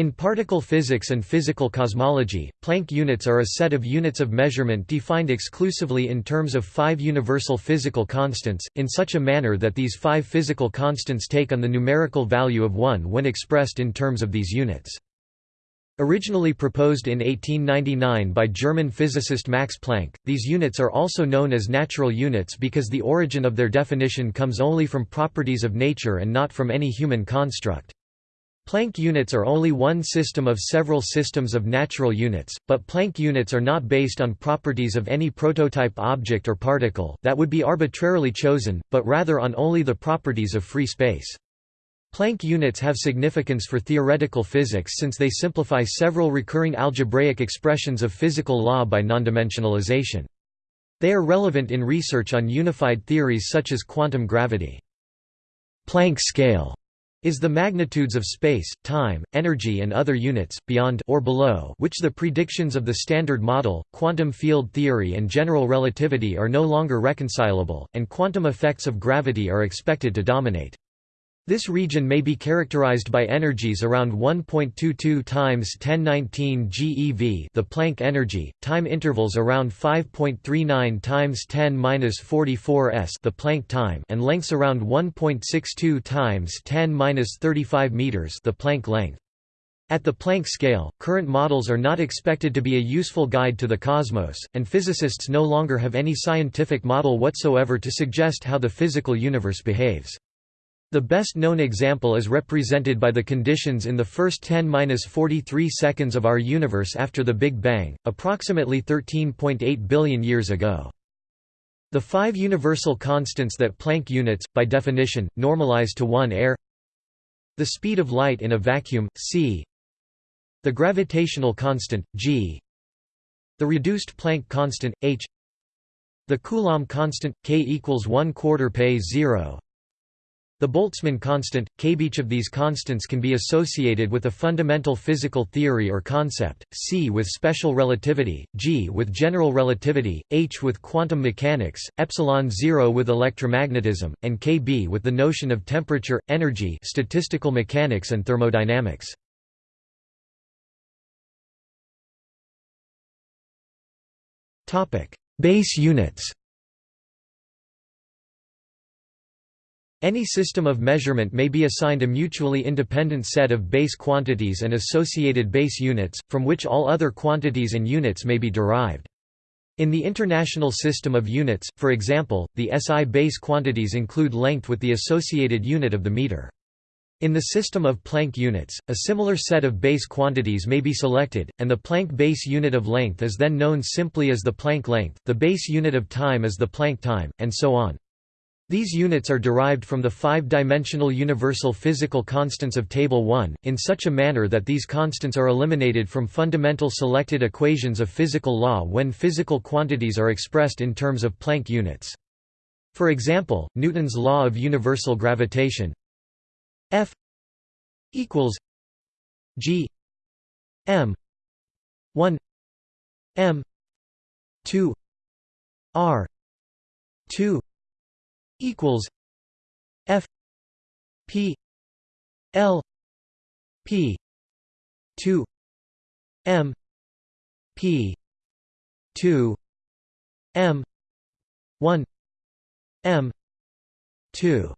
In particle physics and physical cosmology, Planck units are a set of units of measurement defined exclusively in terms of five universal physical constants, in such a manner that these five physical constants take on the numerical value of 1 when expressed in terms of these units. Originally proposed in 1899 by German physicist Max Planck, these units are also known as natural units because the origin of their definition comes only from properties of nature and not from any human construct. Planck units are only one system of several systems of natural units, but Planck units are not based on properties of any prototype object or particle that would be arbitrarily chosen, but rather on only the properties of free space. Planck units have significance for theoretical physics since they simplify several recurring algebraic expressions of physical law by nondimensionalization. They are relevant in research on unified theories such as quantum gravity. Planck scale is the magnitudes of space, time, energy and other units, beyond or below which the predictions of the Standard Model, quantum field theory and general relativity are no longer reconcilable, and quantum effects of gravity are expected to dominate. This region may be characterized by energies around 1.22 times 1019 GeV, the Planck energy, time intervals around 5.39 times 10^-44 s, the Planck time, and lengths around 1.62 times 10^-35 meters, the Planck length. At the Planck scale, current models are not expected to be a useful guide to the cosmos, and physicists no longer have any scientific model whatsoever to suggest how the physical universe behaves. The best known example is represented by the conditions in the first 10-43 seconds of our universe after the Big Bang, approximately 13.8 billion years ago. The five universal constants that Planck units, by definition, normalize to 1 air the speed of light in a vacuum, c the gravitational constant, g the reduced Planck constant, h the Coulomb constant, k equals 1 quarter pay 0 the Boltzmann constant, k. Each of these constants can be associated with a fundamental physical theory or concept, c with special relativity, g with general relativity, h with quantum mechanics, epsilon 0 with electromagnetism, and kb with the notion of temperature, energy statistical mechanics and thermodynamics. Base units Any system of measurement may be assigned a mutually independent set of base quantities and associated base units, from which all other quantities and units may be derived. In the International System of Units, for example, the SI base quantities include length with the associated unit of the meter. In the system of Planck units, a similar set of base quantities may be selected, and the Planck base unit of length is then known simply as the Planck length, the base unit of time is the Planck time, and so on. These units are derived from the five-dimensional universal physical constants of Table 1, in such a manner that these constants are eliminated from fundamental selected equations of physical law when physical quantities are expressed in terms of Planck units. For example, Newton's law of universal gravitation F equals G M 1 M 2 R 2 equals F P L P two M P two M one M two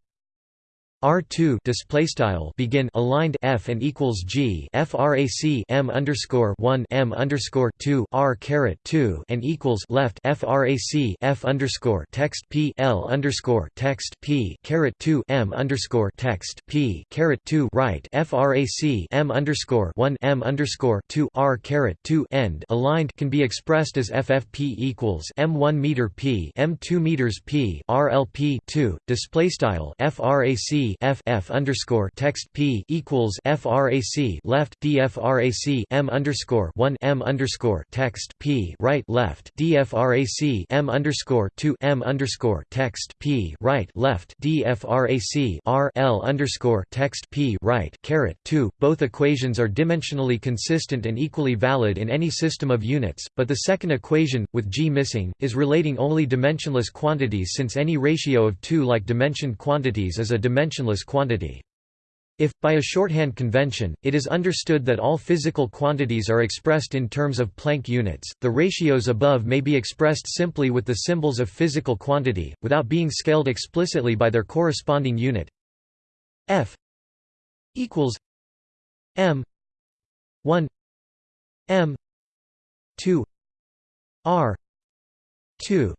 R2 display style begin aligned F and equals G frac M underscore 1 M underscore 2 R caret 2 and equals left frac F underscore text P L underscore text P caret 2 M underscore text P caret 2 right frac M underscore 1 M underscore 2 R caret 2 end aligned can be expressed as FFP equals M1 meter P M2 meters P RLP 2 display style frac f f underscore text p equals frac left dfrac m underscore one m underscore text p right left dfrac m underscore two m underscore text p right left dfrac r l underscore text p right caret two. Both equations are dimensionally consistent and equally valid in any system of units, but the second equation, with g missing, is relating only dimensionless quantities since any ratio of two like dimensioned quantities is a dimension dimensionless quantity. If, by a shorthand convention, it is understood that all physical quantities are expressed in terms of Planck units, the ratios above may be expressed simply with the symbols of physical quantity, without being scaled explicitly by their corresponding unit f equals m 1 m 2 r 2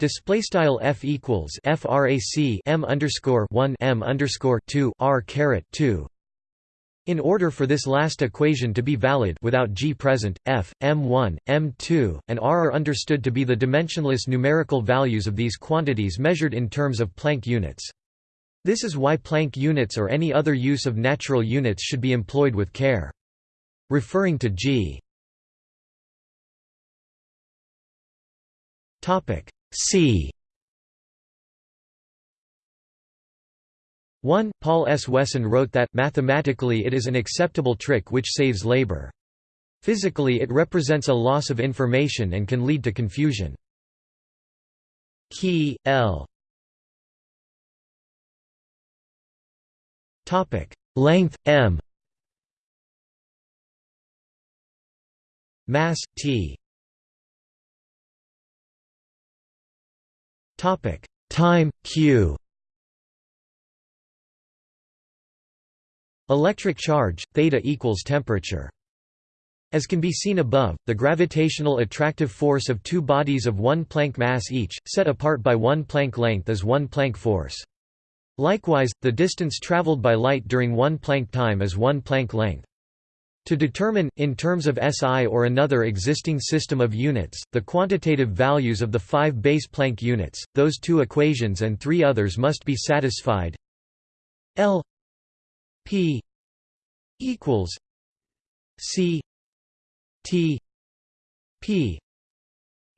Display style f equals frac m underscore 1 m underscore 2 r caret 2. In order for this last equation to be valid without g present, f, m1, m2, and r are understood to be the dimensionless numerical values of these quantities measured in terms of Planck units. This is why Planck units or any other use of natural units should be employed with care. Referring to g topic C 1. Paul S. Wesson wrote that, mathematically it is an acceptable trick which saves labor. Physically it represents a loss of information and can lead to confusion. Key, L Length, m Mass, t Topic: Time q. Electric charge theta equals temperature. As can be seen above, the gravitational attractive force of two bodies of one Planck mass each, set apart by one Planck length is one Planck force. Likewise, the distance traveled by light during one Planck time is one Planck length. To determine, in terms of SI or another existing system of units, the quantitative values of the five base Planck units, those two equations and three others must be satisfied. L P equals C T P.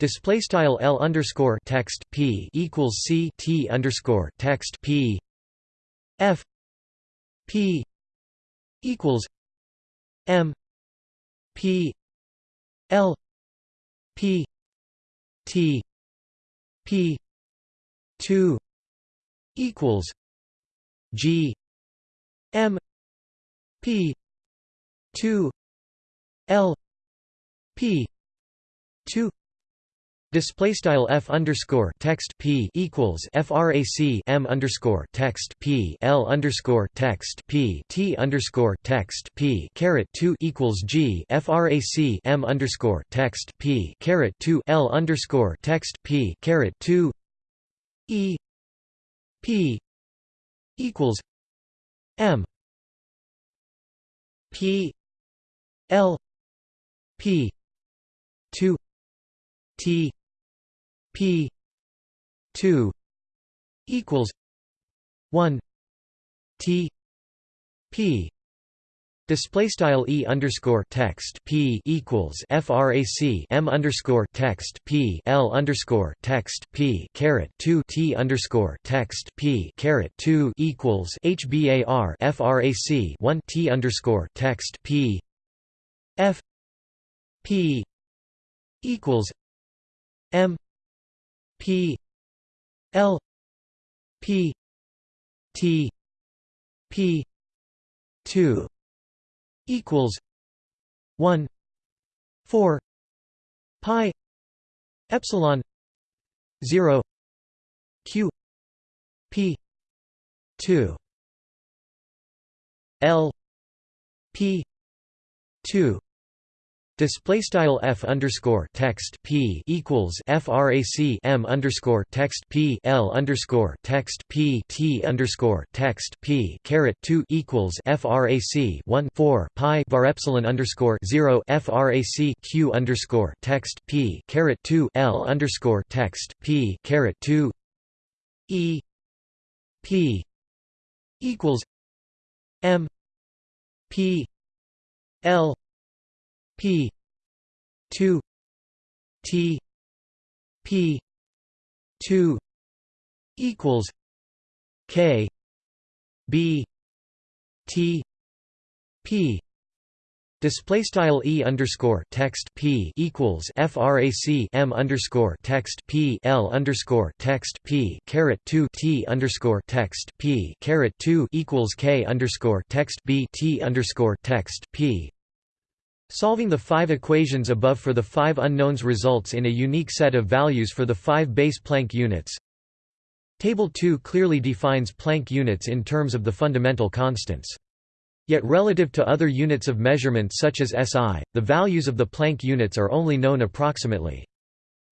Display style L underscore text P equals C T underscore text P. F P equals M P L P T P two equals G M P two L P two Display style f underscore text p equals frac m underscore text p l underscore text p t underscore text p caret two equals g frac m underscore text p caret two l underscore text p caret two e p equals m p l p two t P two equals one T P Display style e underscore text p equals frac m underscore text p l underscore text p caret two t underscore text p caret two equals hbar frac one t underscore text p f p equals m P L P T P two equals one four pi epsilon zero Q P two L P two Display style f underscore text p equals frac m underscore text p l underscore text p t underscore text p caret two equals frac one four pi var epsilon underscore zero frac q underscore text p caret two l underscore text p caret two e p equals m p l P. two. T. P. two. Equals K. B. T. P. Display style e underscore text p equals frac m underscore text p l underscore text p caret two t underscore text p caret two equals k underscore text b t underscore text p. Solving the five equations above for the five unknowns results in a unique set of values for the five base Planck units. Table 2 clearly defines Planck units in terms of the fundamental constants. Yet relative to other units of measurement such as SI, the values of the Planck units are only known approximately.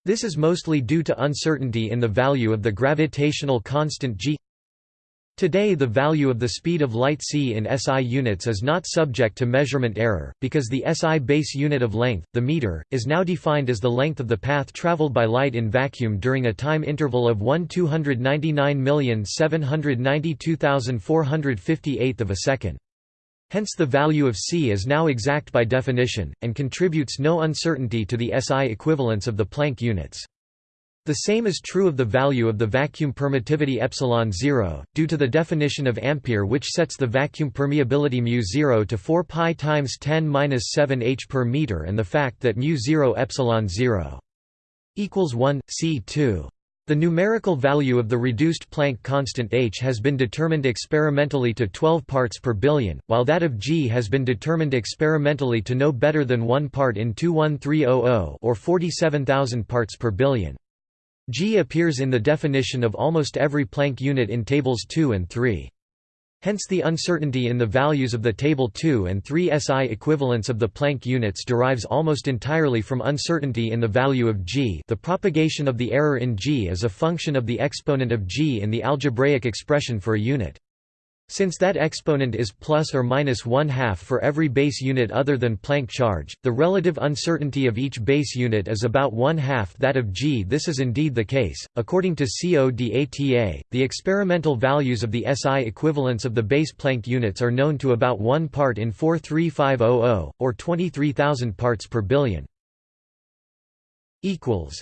This is mostly due to uncertainty in the value of the gravitational constant g. Today the value of the speed of light c in SI units is not subject to measurement error, because the SI base unit of length, the meter, is now defined as the length of the path traveled by light in vacuum during a time interval of 1 299,792,458 of a second. Hence the value of C is now exact by definition, and contributes no uncertainty to the SI equivalence of the Planck units. The same is true of the value of the vacuum permittivity epsilon 0, due to the definition of Ampere which sets the vacuum permeability mu 0 to 4 pi times 10 7 h per meter and the fact that mu 0 epsilon 0 equals 1 c 2 the numerical value of the reduced Planck constant h has been determined experimentally to 12 parts per billion, while that of g has been determined experimentally to no better than 1 part in 21300 or 47,000 parts per billion. G appears in the definition of almost every Planck unit in tables 2 and 3. Hence the uncertainty in the values of the Table 2 and 3 SI equivalents of the Planck units derives almost entirely from uncertainty in the value of g the propagation of the error in g is a function of the exponent of g in the algebraic expression for a unit. Since that exponent is plus or minus one half for every base unit other than Planck charge, the relative uncertainty of each base unit is about one half that of g. This is indeed the case. According to CODATA, the experimental values of the SI equivalents of the base Planck units are known to about 1 part in 43500, or 23,000 parts per billion. Equals.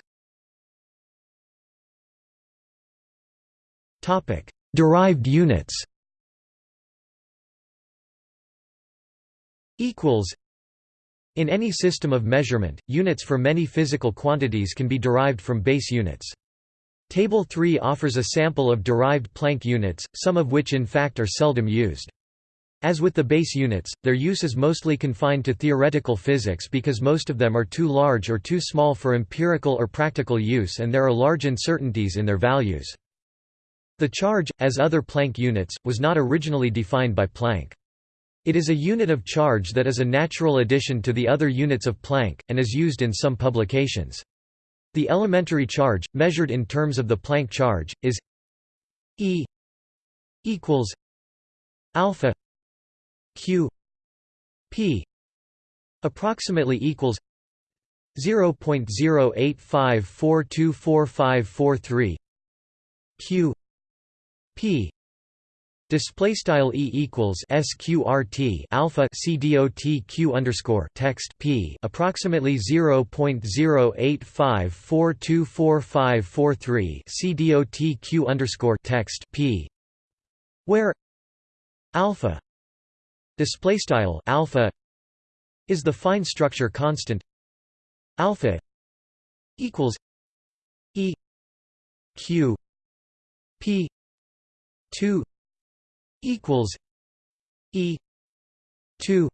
Topic: Derived units equals in any system of measurement, units for many physical quantities can be derived from base units. Table 3 offers a sample of derived Planck units, some of which in fact are seldom used. As with the base units, their use is mostly confined to theoretical physics because most of them are too large or too small for empirical or practical use and there are large uncertainties in their values. The charge, as other Planck units, was not originally defined by Planck. It is a unit of charge that is a natural addition to the other units of Planck, and is used in some publications. The elementary charge, measured in terms of the Planck charge, is E equals alpha q p approximately equals 0.085424543 q p Display style e equals sqrt alpha c dot q underscore text p approximately zero point zero eight five four two four five four three c dot q underscore text p, where alpha display style alpha is the fine structure constant alpha equals e q p two equals E two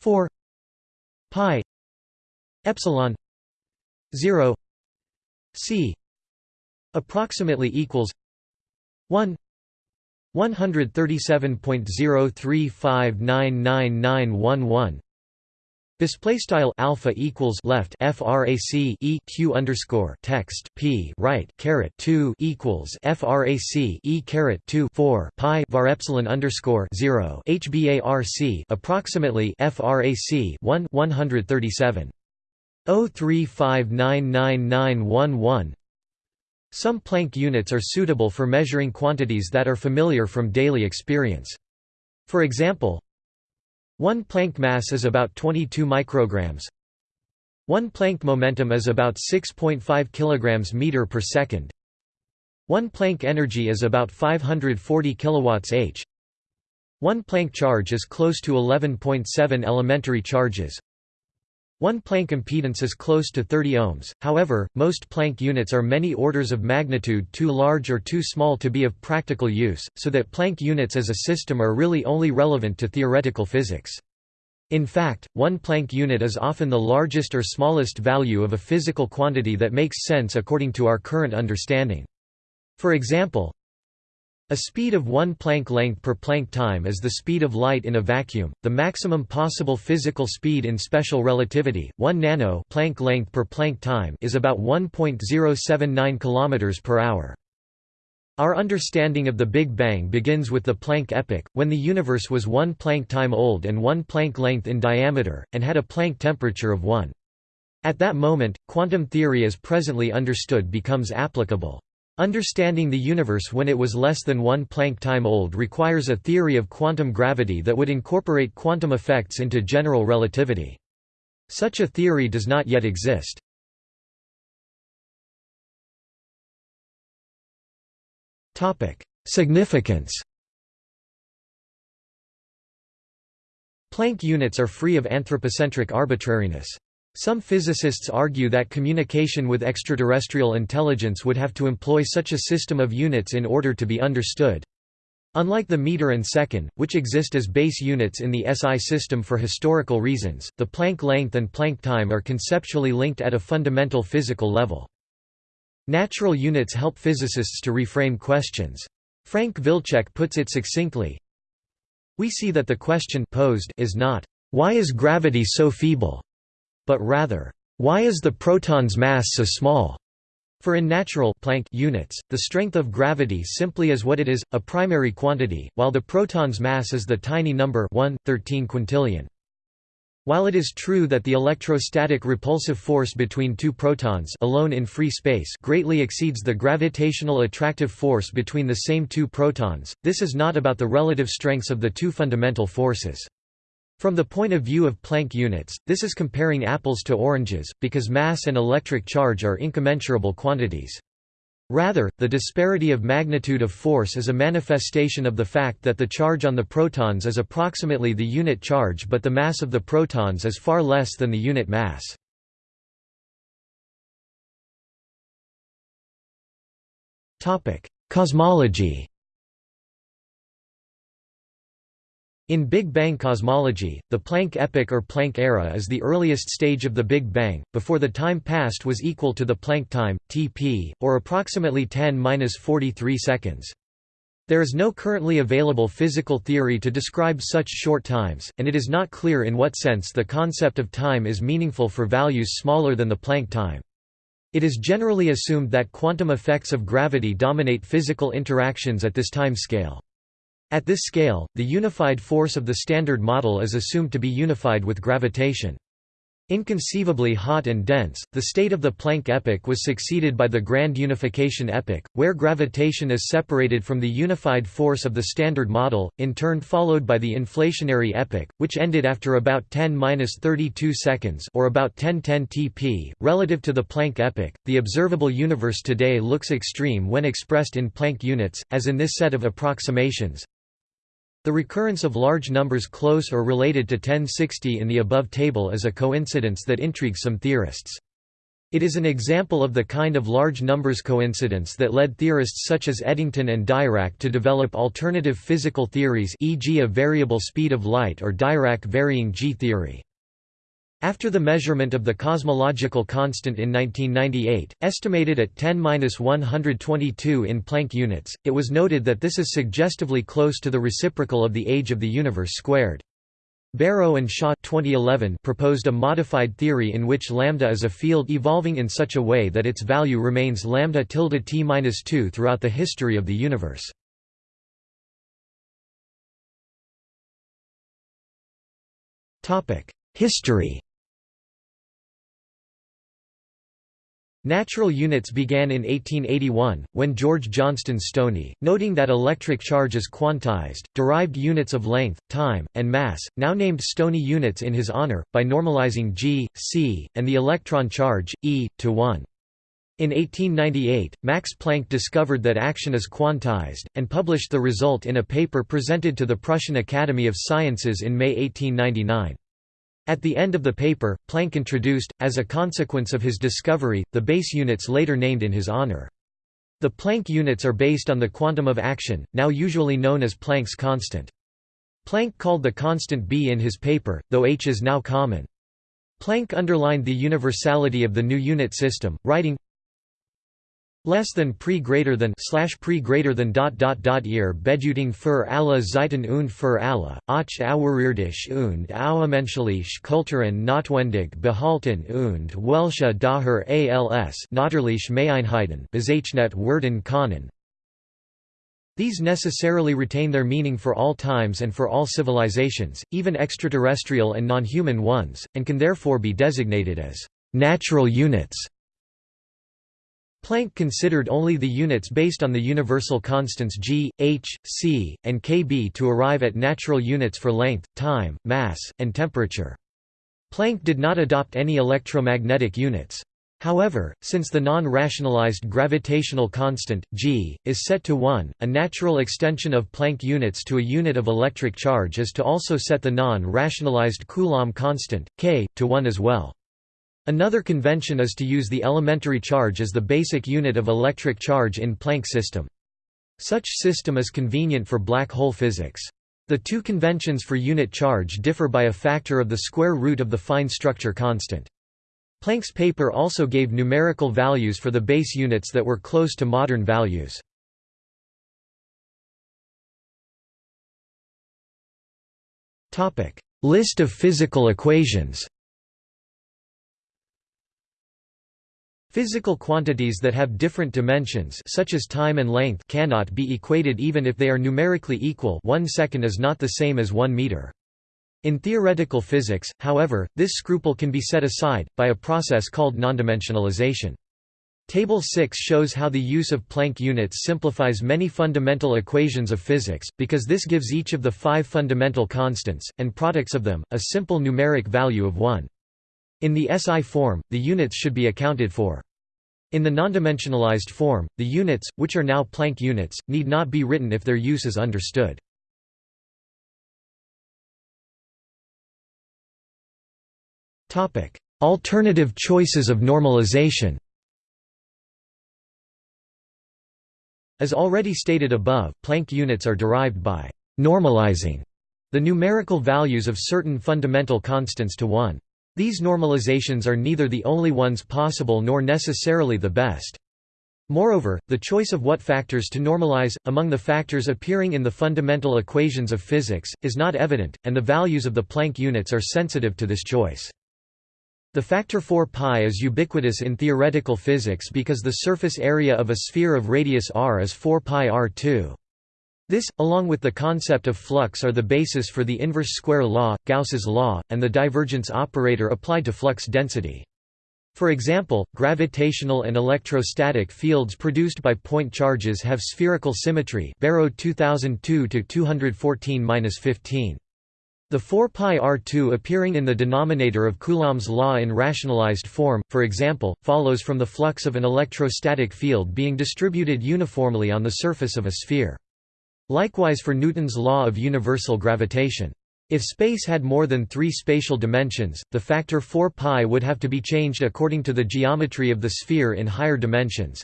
four pi epsilon zero C approximately equals one one hundred thirty seven point zero three five nine nine nine one one. Display style alpha equals left frac e q underscore text p right caret two equals frac e caret two four pi var epsilon underscore zero hbarc approximately frac one one hundred thirty seven oh three five nine nine nine one one. Some Planck units are suitable for measuring quantities that are familiar from daily experience. For example, one Planck mass is about 22 micrograms. One Planck momentum is about 6.5 kilograms meter per second. One Planck energy is about 540 kilowatts h. 1 Planck charge is close to 11.7 elementary charges. 1 Planck impedance is close to 30 ohms, however, most Planck units are many orders of magnitude too large or too small to be of practical use, so that Planck units as a system are really only relevant to theoretical physics. In fact, 1 Planck unit is often the largest or smallest value of a physical quantity that makes sense according to our current understanding. For example, a speed of 1 Planck length per Planck time is the speed of light in a vacuum. The maximum possible physical speed in special relativity, 1 nano Planck length per Planck time, is about 1.079 km per hour. Our understanding of the Big Bang begins with the Planck epoch, when the universe was 1 Planck time old and 1 Planck length in diameter, and had a Planck temperature of 1. At that moment, quantum theory as presently understood becomes applicable. Understanding the universe when it was less than one Planck time old requires a theory of quantum gravity that would incorporate quantum effects into general relativity. Such a theory does not yet exist. Significance Planck units are free of anthropocentric arbitrariness. Some physicists argue that communication with extraterrestrial intelligence would have to employ such a system of units in order to be understood. Unlike the meter and second, which exist as base units in the SI system for historical reasons, the Planck length and Planck time are conceptually linked at a fundamental physical level. Natural units help physicists to reframe questions. Frank Wilczek puts it succinctly, We see that the question posed is not, "'Why is gravity so feeble?' But rather, why is the proton's mass so small? For in natural Planck units, the strength of gravity simply is what it is, a primary quantity, while the proton's mass is the tiny number 1, 13 quintillion. While it is true that the electrostatic repulsive force between two protons alone in free space greatly exceeds the gravitational attractive force between the same two protons, this is not about the relative strengths of the two fundamental forces. From the point of view of Planck units, this is comparing apples to oranges, because mass and electric charge are incommensurable quantities. Rather, the disparity of magnitude of force is a manifestation of the fact that the charge on the protons is approximately the unit charge but the mass of the protons is far less than the unit mass. Cosmology In Big Bang cosmology, the Planck epoch or Planck era is the earliest stage of the Big Bang, before the time passed was equal to the Planck time, Tp, or approximately 10-43 seconds. There is no currently available physical theory to describe such short times, and it is not clear in what sense the concept of time is meaningful for values smaller than the Planck time. It is generally assumed that quantum effects of gravity dominate physical interactions at this time scale. At this scale, the unified force of the Standard Model is assumed to be unified with gravitation. Inconceivably hot and dense, the state of the Planck epoch was succeeded by the Grand Unification epoch, where gravitation is separated from the unified force of the Standard Model, in turn followed by the inflationary epoch, which ended after about 10-32 seconds or about 1010 tp. Relative to the Planck epoch, the observable universe today looks extreme when expressed in Planck units, as in this set of approximations. The recurrence of large numbers close or related to 1060 in the above table is a coincidence that intrigues some theorists. It is an example of the kind of large numbers coincidence that led theorists such as Eddington and Dirac to develop alternative physical theories e.g. a variable speed of light or Dirac varying G theory. After the measurement of the cosmological constant in 1998, estimated at 10-122 in Planck units, it was noted that this is suggestively close to the reciprocal of the age of the universe squared. Barrow and Shaw 2011 proposed a modified theory in which lambda is a field evolving in such a way that its value remains lambda tilde t-2 throughout the history of the universe. Topic: History Natural units began in 1881, when George Johnston Stoney, noting that electric charge is quantized, derived units of length, time, and mass, now named Stoney units in his honor, by normalizing g, c, and the electron charge, e, to 1. In 1898, Max Planck discovered that action is quantized, and published the result in a paper presented to the Prussian Academy of Sciences in May 1899. At the end of the paper, Planck introduced, as a consequence of his discovery, the base units later named in his honor. The Planck units are based on the quantum of action, now usually known as Planck's constant. Planck called the constant b in his paper, though h is now common. Planck underlined the universality of the new unit system, writing, less than pre greater than slash pre greater than dot dot dot ear beduting für alle Zeiten und für alle, auch außerirdisch und außermenschlich Kulturen notwendig behalten und welche daher als natürlich Meinheiten bezeichnet werden können. These necessarily retain their meaning for all times and for all civilizations, even extraterrestrial and non-human ones, and can therefore be designated as natural units. Planck considered only the units based on the universal constants g, h, c, and kb to arrive at natural units for length, time, mass, and temperature. Planck did not adopt any electromagnetic units. However, since the non-rationalized gravitational constant, g, is set to 1, a natural extension of Planck units to a unit of electric charge is to also set the non-rationalized Coulomb constant, k, to 1 as well. Another convention is to use the elementary charge as the basic unit of electric charge in Planck system. Such system is convenient for black hole physics. The two conventions for unit charge differ by a factor of the square root of the fine structure constant. Planck's paper also gave numerical values for the base units that were close to modern values. List of physical equations Physical quantities that have different dimensions such as time and length cannot be equated even if they are numerically equal 1 second is not the same as 1 meter. In theoretical physics, however, this scruple can be set aside, by a process called nondimensionalization. Table 6 shows how the use of Planck units simplifies many fundamental equations of physics, because this gives each of the five fundamental constants, and products of them, a simple numeric value of 1. In the SI form, the units should be accounted for. In the nondimensionalized form, the units, which are now Planck units, need not be written if their use is understood. Alternative choices of normalization As already stated above, Planck units are derived by «normalizing» the numerical values of certain fundamental constants to 1. These normalizations are neither the only ones possible nor necessarily the best. Moreover, the choice of what factors to normalize, among the factors appearing in the fundamental equations of physics, is not evident, and the values of the Planck units are sensitive to this choice. The factor 4 pi is ubiquitous in theoretical physics because the surface area of a sphere of radius r is 4 pi r2. This, along with the concept of flux are the basis for the inverse square law, Gauss's law, and the divergence operator applied to flux density. For example, gravitational and electrostatic fields produced by point charges have spherical symmetry Barrow 2002-214-15. The 4 pi r2 appearing in the denominator of Coulomb's law in rationalized form, for example, follows from the flux of an electrostatic field being distributed uniformly on the surface of a sphere. Likewise for Newton's law of universal gravitation. If space had more than three spatial dimensions, the factor 4 pi would have to be changed according to the geometry of the sphere in higher dimensions.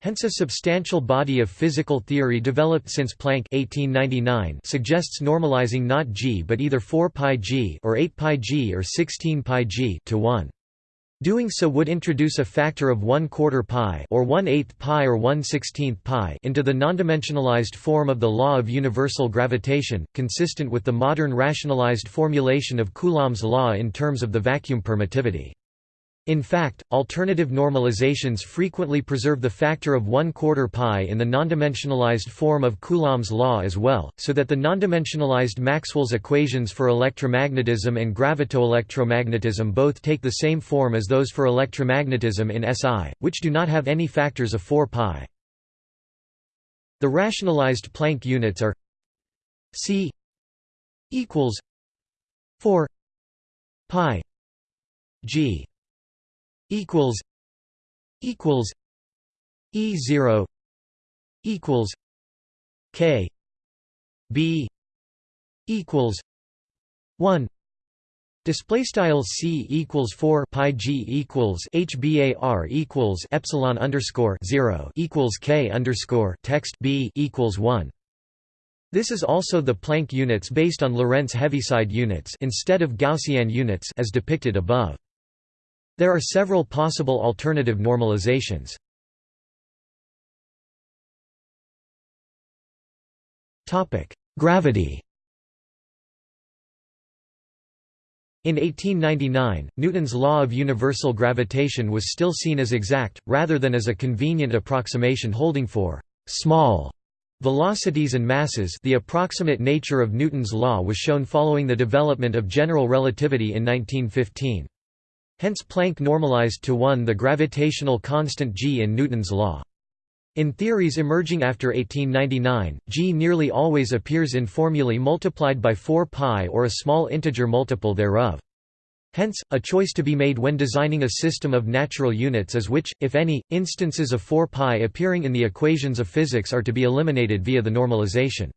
Hence a substantial body of physical theory developed since Planck 1899 suggests normalizing not g but either 4 pi g or 8 pi g or 16 pi g to 1. Doing so would introduce a factor of 1 quarter pi or 1 8th pi or 1 16th pi into the nondimensionalized form of the law of universal gravitation, consistent with the modern rationalized formulation of Coulomb's law in terms of the vacuum permittivity. In fact, alternative normalizations frequently preserve the factor of 1 quarter pi in the nondimensionalized form of Coulomb's law as well, so that the nondimensionalized Maxwell's equations for electromagnetism and gravitoelectromagnetism both take the same form as those for electromagnetism in SI, which do not have any factors of 4 pi. The rationalized Planck units are c equals 4 pi g equals equals E zero equals K B equals one Display style c equals four pi g equals h bar equals epsilon underscore zero equals k underscore text b equals one. This is also the Planck units based on Lorentz Heaviside units instead of Gaussian units as depicted above. There are several possible alternative normalizations. Topic: Gravity. In 1899, Newton's law of universal gravitation was still seen as exact, rather than as a convenient approximation holding for small velocities and masses the approximate nature of Newton's law was shown following the development of general relativity in 1915. Hence Planck normalized to 1 the gravitational constant g in Newton's law. In theories emerging after 1899, g nearly always appears in formulae multiplied by 4 pi or a small integer multiple thereof. Hence, a choice to be made when designing a system of natural units is which, if any, instances of 4 pi appearing in the equations of physics are to be eliminated via the normalization.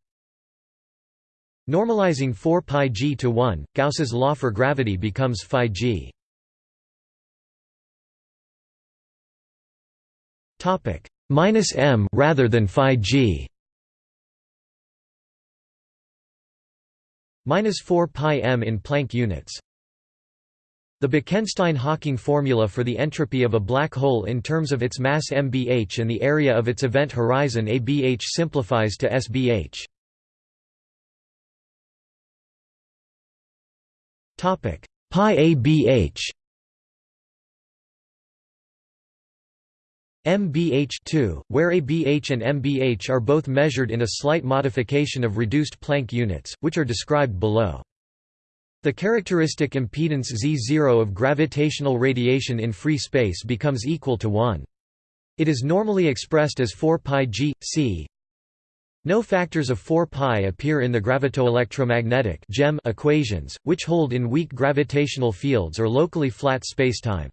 Normalizing 4 pi g to 1, Gauss's law for gravity becomes phi g. Topic: minus m rather than phi g minus 4 pi m in Planck units. The Bekenstein-Hawking formula for the entropy of a black hole in terms of its mass mbh and the area of its event horizon abh simplifies to sbh. Topic pi abh MBH2, where ABH and MBH are both measured in a slight modification of reduced Planck units, which are described below. The characteristic impedance Z0 of gravitational radiation in free space becomes equal to 1. It is normally expressed as 4 pi g, c. No factors of 4 pi appear in the gravitoelectromagnetic equations, which hold in weak gravitational fields or locally flat spacetime.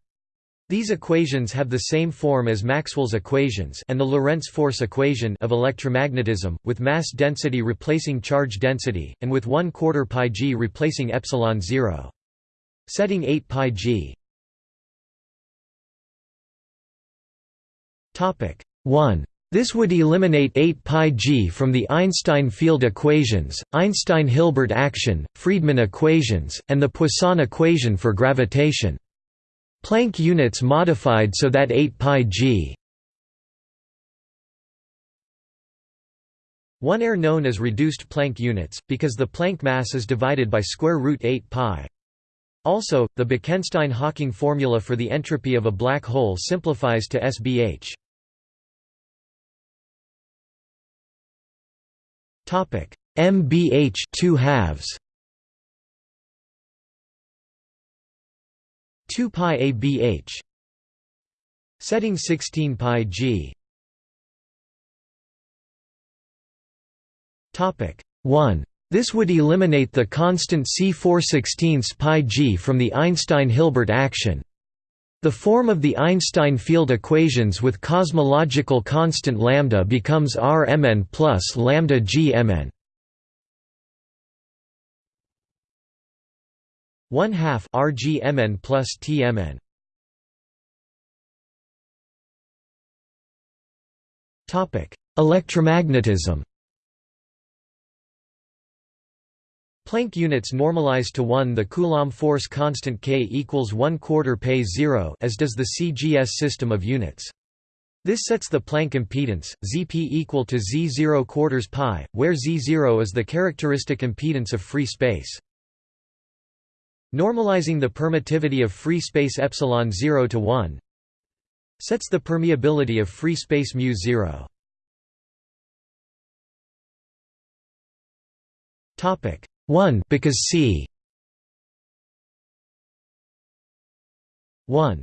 These equations have the same form as Maxwell's equations and the Lorentz force equation of electromagnetism, with mass density replacing charge density, and with 1 quarter pi g replacing epsilon 0. Setting 8 pi g. Topic 1. This would eliminate 8 pi g from the Einstein field equations, Einstein-Hilbert action, Friedmann equations, and the Poisson equation for gravitation. Planck units modified so that 8 pi g 1 are known as reduced Planck units, because the Planck mass is divided by square root 8 pi. Also, the Bekenstein-Hawking formula for the entropy of a black hole simplifies to SBH. Topic: MBH 2 halves. 2 pi abh setting 16 pi g topic 1 this would eliminate the constant c4 16 pi g from the Einstein-Hilbert action. The form of the Einstein field equations with cosmological constant lambda becomes Rmn plus lambda gmn. 1 half RGMN plus TMN. Topic: Electromagnetism. Planck units normalize to 1 the Coulomb force constant K equals 1 quarter pi 0 as does the CGS system of units. This sets the Planck impedance, Zp equal to Z0 quarters pi, where Z0 is the characteristic impedance of free space. Normalizing the permittivity of free space epsilon 0 to 1 sets the permeability of free space mu 0. Topic 1 because c 1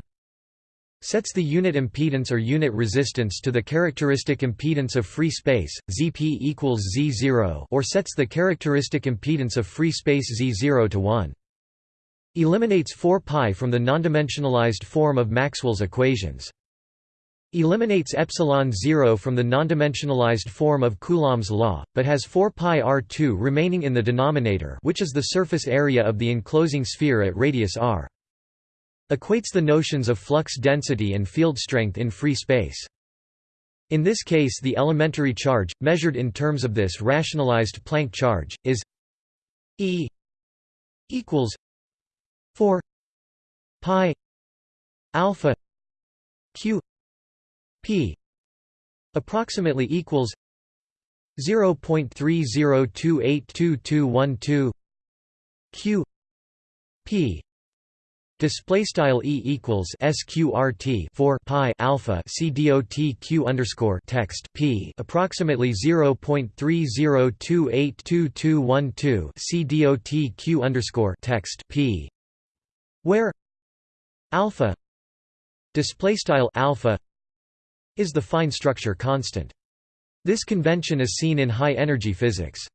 sets the unit impedance or unit resistance to the characteristic impedance of free space, Zp equals Z0 or sets the characteristic impedance of free space Z0 to 1. Eliminates 4 pi from the nondimensionalized form of Maxwell's equations. eliminates epsilon 0 from the nondimensionalized form of Coulomb's law, but has 4 pi r2 remaining in the denominator which is the surface area of the enclosing sphere at radius r. Equates the notions of flux density and field strength in free space. In this case the elementary charge, measured in terms of this rationalized Planck charge, is E equals 4 pi alpha q p approximately equals 0.30282212 q p Display style e equals sqrt 4 pi alpha c dot q underscore text p approximately 0.30282212 c dot q underscore text p, where alpha display style alpha is the fine structure constant. This convention is seen in high-energy physics.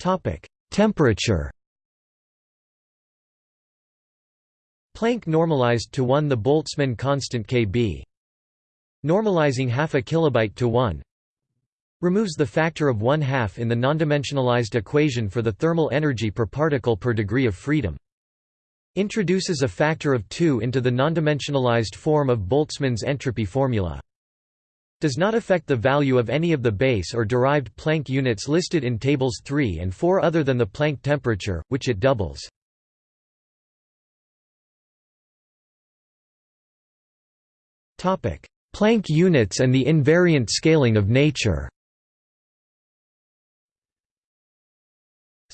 topic Temperature Planck normalized to 1 the Boltzmann constant Kb. Normalizing half a kilobyte to 1 removes the factor of one half in the nondimensionalized equation for the thermal energy per particle per degree of freedom. Introduces a factor of 2 into the nondimensionalized form of Boltzmann's entropy formula. Does not affect the value of any of the base or derived Planck units listed in tables 3 and 4 other than the Planck temperature, which it doubles. Topic: Planck units and the invariant scaling of nature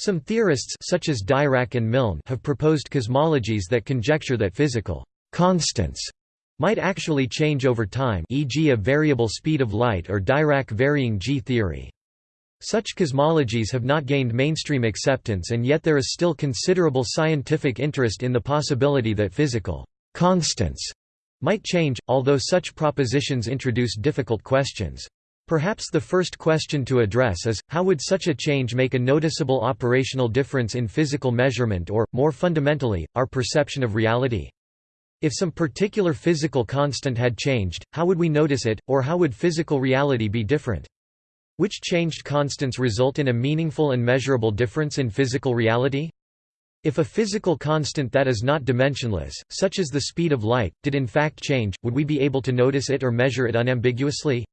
Some theorists such as Dirac and Milne have proposed cosmologies that conjecture that physical constants might actually change over time e.g. a variable speed of light or Dirac varying G theory. Such cosmologies have not gained mainstream acceptance and yet there is still considerable scientific interest in the possibility that physical constants might change, although such propositions introduce difficult questions. Perhaps the first question to address is, how would such a change make a noticeable operational difference in physical measurement or, more fundamentally, our perception of reality? If some particular physical constant had changed, how would we notice it, or how would physical reality be different? Which changed constants result in a meaningful and measurable difference in physical reality? If a physical constant that is not dimensionless, such as the speed of light, did in fact change, would we be able to notice it or measure it unambiguously?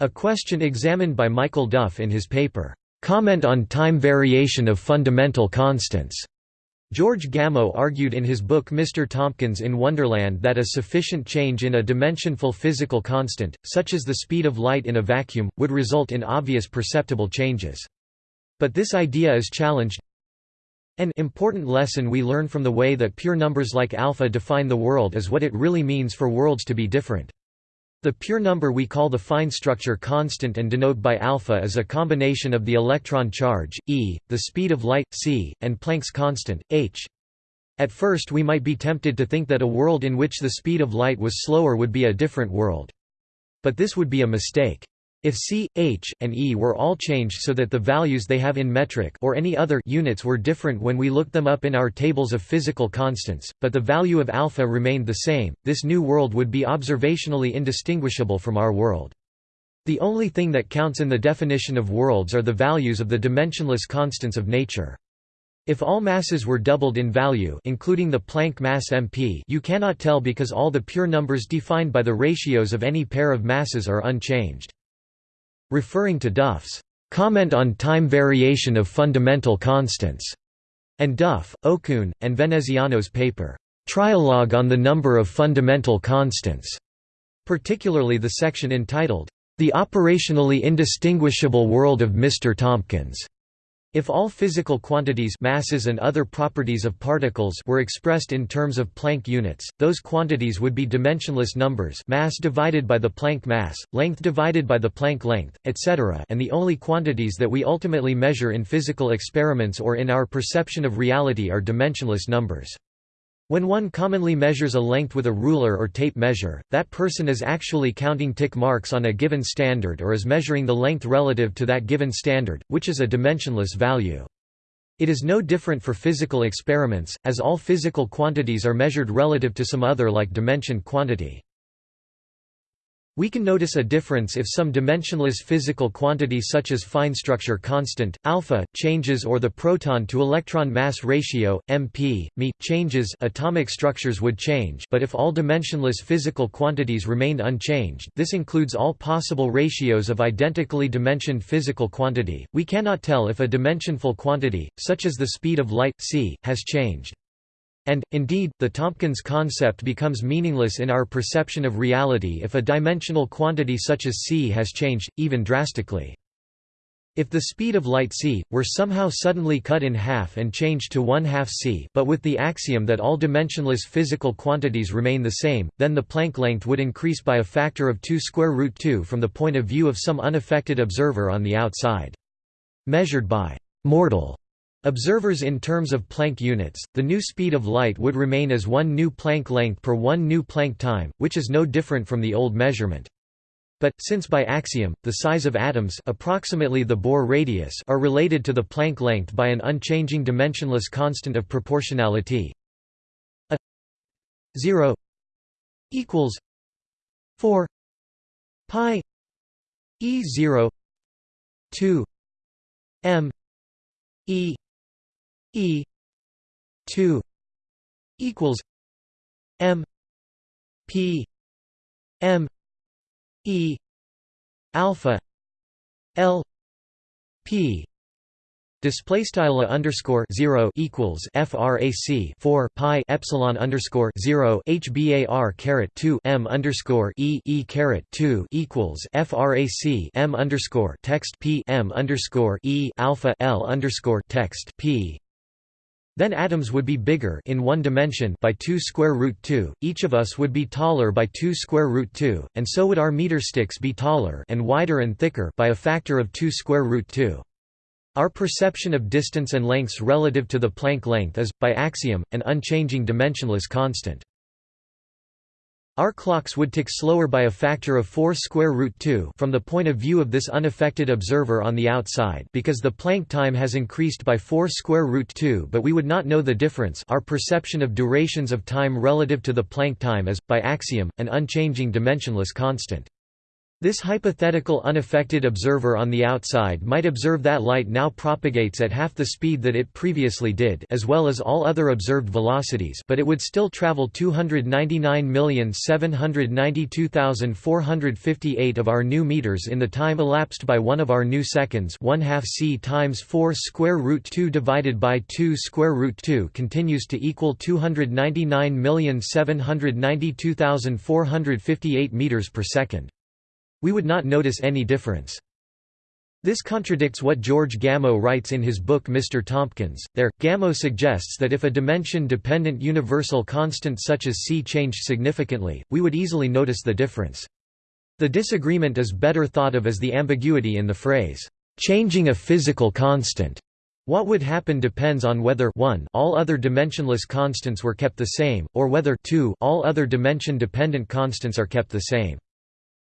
A question examined by Michael Duff in his paper, "'Comment on Time Variation of Fundamental Constants' George Gamow argued in his book Mr. Tompkins in Wonderland that a sufficient change in a dimensionful physical constant, such as the speed of light in a vacuum, would result in obvious perceptible changes. But this idea is challenged. An important lesson we learn from the way that pure numbers like alpha define the world is what it really means for worlds to be different. The pure number we call the fine structure constant and denote by alpha is a combination of the electron charge, e, the speed of light, c, and Planck's constant, h. At first we might be tempted to think that a world in which the speed of light was slower would be a different world. But this would be a mistake. If c, h, and e were all changed so that the values they have in metric or any other units were different when we looked them up in our tables of physical constants, but the value of alpha remained the same, this new world would be observationally indistinguishable from our world. The only thing that counts in the definition of worlds are the values of the dimensionless constants of nature. If all masses were doubled in value including the Planck mass MP you cannot tell because all the pure numbers defined by the ratios of any pair of masses are unchanged. Referring to Duff's comment on time variation of fundamental constants, and Duff, Okun, and Veneziano's paper, Trialogue on the Number of Fundamental Constants, particularly the section entitled, The Operationally Indistinguishable World of Mr. Tompkins. If all physical quantities masses and other properties of particles were expressed in terms of Planck units, those quantities would be dimensionless numbers mass divided by the Planck mass, length divided by the Planck length, etc. and the only quantities that we ultimately measure in physical experiments or in our perception of reality are dimensionless numbers. When one commonly measures a length with a ruler or tape measure, that person is actually counting tick marks on a given standard or is measuring the length relative to that given standard, which is a dimensionless value. It is no different for physical experiments, as all physical quantities are measured relative to some other like dimension quantity. We can notice a difference if some dimensionless physical quantity such as fine structure constant, alpha, changes or the proton-to-electron mass ratio, mp, me, changes atomic structures would change but if all dimensionless physical quantities remained unchanged this includes all possible ratios of identically dimensioned physical quantity, we cannot tell if a dimensionful quantity, such as the speed of light, c, has changed. And, indeed, the Tompkins concept becomes meaningless in our perception of reality if a dimensional quantity such as c has changed, even drastically. If the speed of light c, were somehow suddenly cut in half and changed to one-half c but with the axiom that all dimensionless physical quantities remain the same, then the Planck length would increase by a factor of 2 square root 2 from the point of view of some unaffected observer on the outside. Measured by mortal Observers in terms of Planck units, the new speed of light would remain as one new Planck length per one new Planck time, which is no different from the old measurement. But, since by axiom, the size of atoms approximately the Bohr radius are related to the Planck length by an unchanging dimensionless constant of proportionality a 0 equals 4 pi e 0 2 m e E two equals M P M E alpha L P Display style underscore zero equals frac four pi epsilon underscore zero hbar caret two m underscore e e caret two equals frac m underscore text p m underscore e alpha l underscore text p then atoms would be bigger in one dimension by 2 square root 2, each of us would be taller by 2 square root 2, and so would our meter sticks be taller and wider and thicker by a factor of 2 square root 2. Our perception of distance and lengths relative to the Planck length is, by axiom, an unchanging dimensionless constant. Our clocks would tick slower by a factor of 4 square root 2 from the point of view of this unaffected observer on the outside because the Planck time has increased by 4 square root 2 but we would not know the difference our perception of durations of time relative to the Planck time is, by axiom, an unchanging dimensionless constant. This hypothetical unaffected observer on the outside might observe that light now propagates at half the speed that it previously did as well as all other observed velocities but it would still travel 299,792,458 of our new meters in the time elapsed by one of our new seconds 1 half c times 4 square root 2 divided by 2 square root 2 continues to equal 299,792,458 meters per second. We would not notice any difference. This contradicts what George Gamow writes in his book Mr. Tompkins. There, Gamow suggests that if a dimension-dependent universal constant such as c changed significantly, we would easily notice the difference. The disagreement is better thought of as the ambiguity in the phrase, "...changing a physical constant." What would happen depends on whether 1 all other dimensionless constants were kept the same, or whether 2 all other dimension-dependent constants are kept the same.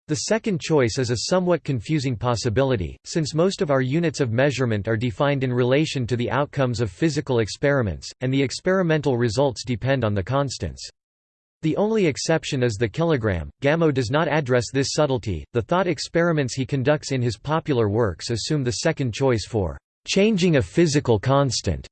The second choice is a somewhat confusing possibility, since most of our units of measurement are defined in relation to the outcomes of physical experiments, and the experimental results depend on the constants. The only exception is the kilogram. Gamow does not address this subtlety. The thought experiments he conducts in his popular works assume the second choice for changing a physical constant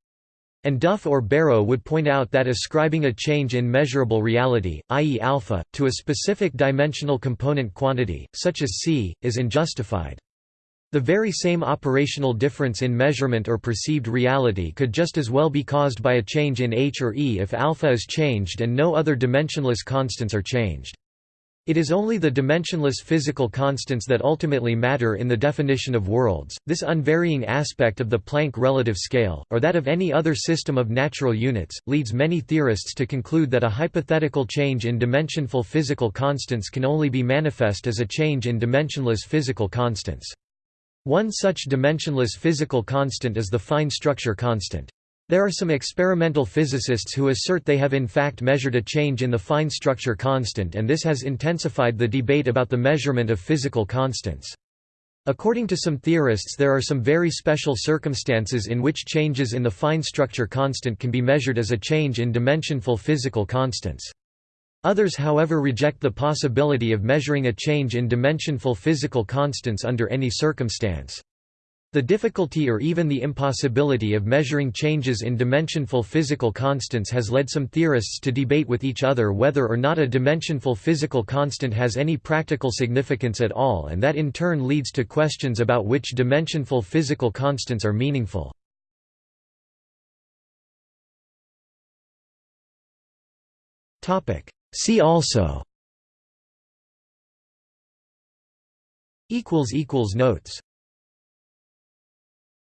and Duff or Barrow would point out that ascribing a change in measurable reality, i.e. alpha, to a specific dimensional component quantity, such as c, is unjustified. The very same operational difference in measurement or perceived reality could just as well be caused by a change in h or e if alpha is changed and no other dimensionless constants are changed. It is only the dimensionless physical constants that ultimately matter in the definition of worlds. This unvarying aspect of the Planck relative scale, or that of any other system of natural units, leads many theorists to conclude that a hypothetical change in dimensionful physical constants can only be manifest as a change in dimensionless physical constants. One such dimensionless physical constant is the fine structure constant. There are some experimental physicists who assert they have in fact measured a change in the fine structure constant and this has intensified the debate about the measurement of physical constants. According to some theorists there are some very special circumstances in which changes in the fine structure constant can be measured as a change in dimensionful physical constants. Others however reject the possibility of measuring a change in dimensionful physical constants under any circumstance. The difficulty or even the impossibility of measuring changes in dimensionful physical constants has led some theorists to debate with each other whether or not a dimensionful physical constant has any practical significance at all and that in turn leads to questions about which dimensionful physical constants are meaningful. See also Notes